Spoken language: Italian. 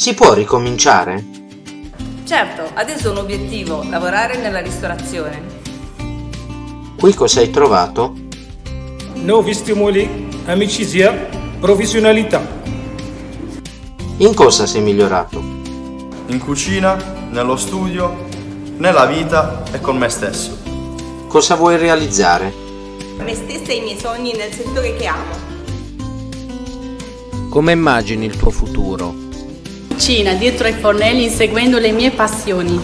Si può ricominciare? Certo, adesso ho un obiettivo, lavorare nella ristorazione. Qui cosa hai trovato? Nuovi stimoli, amicizia, professionalità. In cosa sei migliorato? In cucina, nello studio, nella vita e con me stesso. Cosa vuoi realizzare? Me stessa e i miei sogni nel settore che amo. Come immagini il tuo futuro? cucina, dietro ai fornelli, inseguendo le mie passioni.